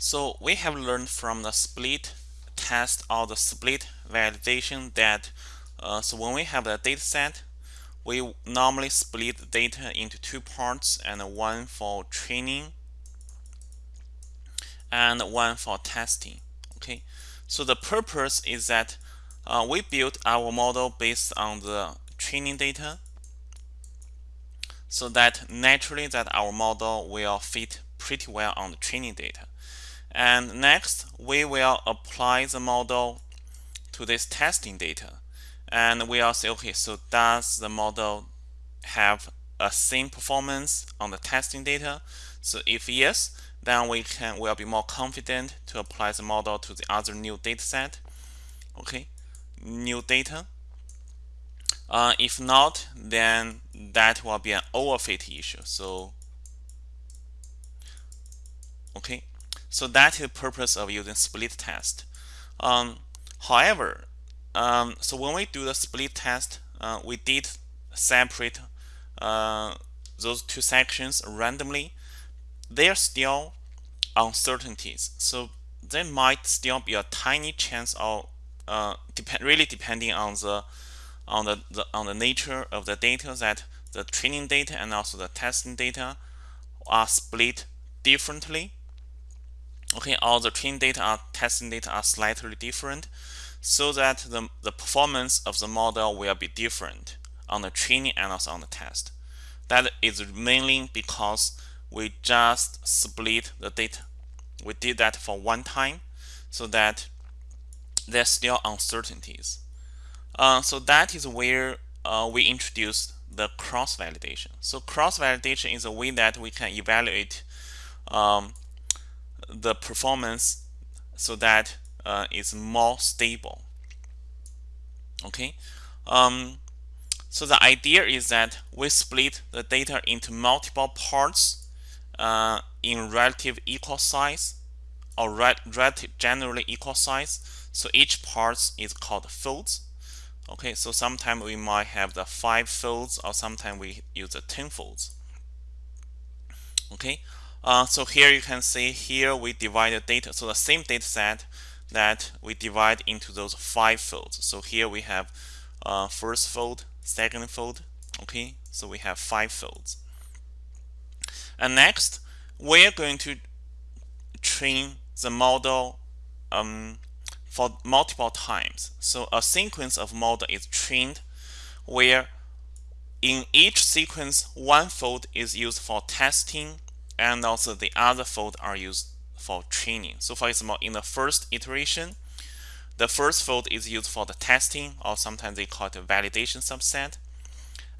So we have learned from the split test or the split validation that uh, so when we have the data set, we normally split the data into two parts and one for training and one for testing. Okay, so the purpose is that uh, we build our model based on the training data so that naturally that our model will fit pretty well on the training data. And next, we will apply the model to this testing data. And we will say, okay, so does the model have a same performance on the testing data? So if yes, then we can will be more confident to apply the model to the other new data set. Okay, new data. Uh, if not, then that will be an overfit issue. So, okay, so that is the purpose of using split test. Um, however, um, so when we do the split test, uh, we did separate uh, those two sections randomly. They are still uncertainties, so there might still be a tiny chance of uh, depend really depending on the on the, the on the nature of the data that the training data and also the testing data are split differently okay all the training data are testing data are slightly different so that the, the performance of the model will be different on the training and also on the test. That is mainly because we just split the data we did that for one time so that there's still uncertainties. Uh, so that is where uh, we introduce the cross validation so cross validation is a way that we can evaluate um, the performance so that uh, it's more stable. Okay? Um, so the idea is that we split the data into multiple parts uh, in relative equal size or relative generally equal size. So each part is called folds okay? So sometimes we might have the five folds or sometimes we use the 10 folds okay uh, so here you can see here we divide the data. So the same data set that we divide into those five folds. So here we have uh, first fold, second fold. Okay, so we have five folds. And next, we're going to train the model um, for multiple times. So a sequence of model is trained where in each sequence, one fold is used for testing and also the other fold are used for training. So for example, in the first iteration, the first fold is used for the testing, or sometimes they call it a validation subset.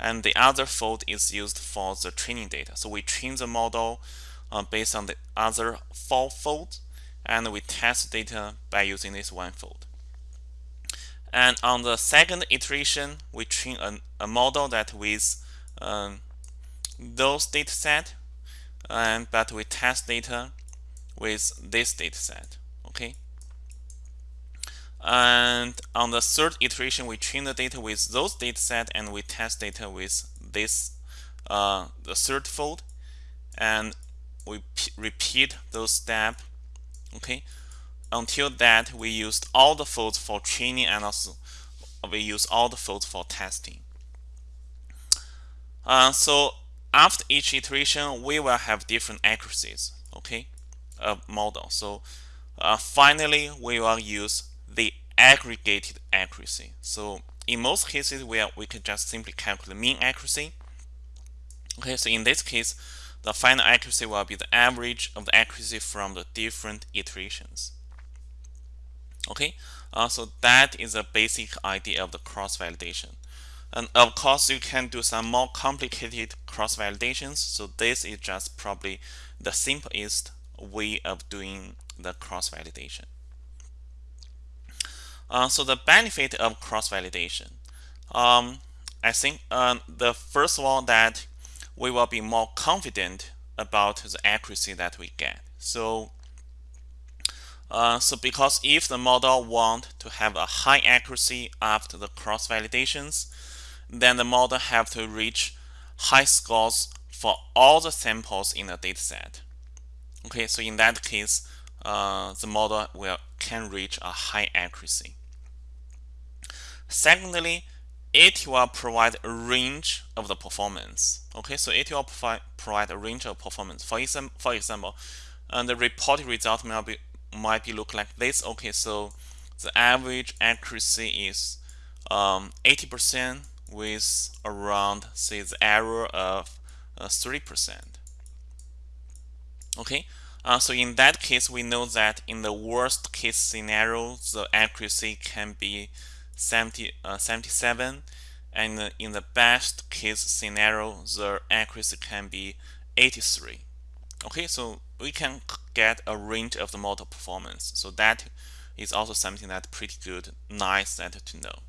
And the other fold is used for the training data. So we train the model uh, based on the other four folds, and we test data by using this one fold. And on the second iteration, we train a, a model that with um, those data set and but we test data with this data set okay? And on the third iteration we train the data with those data set and we test data with this uh, the third fold. And we repeat those steps okay? Until that we used all the folds for training and also we use all the folds for testing. Uh, so after each iteration, we will have different accuracies, okay, of model. So uh, finally, we will use the aggregated accuracy. So in most cases, we, are, we can just simply calculate the mean accuracy. Okay, so in this case, the final accuracy will be the average of the accuracy from the different iterations. Okay, uh, so that is a basic idea of the cross-validation. And of course, you can do some more complicated cross validations. So this is just probably the simplest way of doing the cross validation. Uh, so the benefit of cross validation, um, I think uh, the first one that we will be more confident about the accuracy that we get. So, uh, so because if the model want to have a high accuracy after the cross validations, then the model have to reach high scores for all the samples in the dataset. Okay, so in that case, uh, the model will can reach a high accuracy. Secondly, it will provide a range of the performance. Okay, so it will provide provide a range of performance. For example, for example, and the reported result might be might be look like this. Okay, so the average accuracy is um, 80% with around say the error of uh, 3%. Okay, uh, so in that case, we know that in the worst case scenario, the accuracy can be 70, uh, 77 and in the best case scenario the accuracy can be 83 okay? So we can get a range of the model performance. So that is also something that's pretty good nice that to know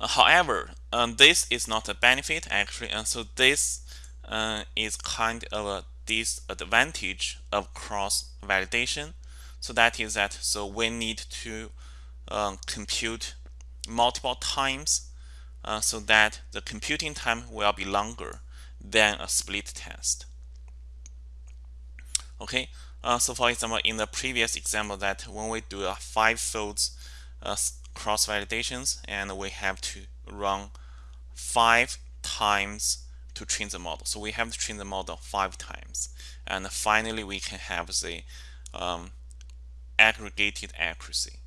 however um, this is not a benefit actually and so this uh, is kind of a disadvantage of cross validation so that is that so we need to um, compute multiple times uh, so that the computing time will be longer than a split test. Okay, uh, so for example, in the previous example that when we do a five folds uh, cross validations and we have to run five times to train the model. So we have to train the model five times. And finally, we can have the um, aggregated accuracy.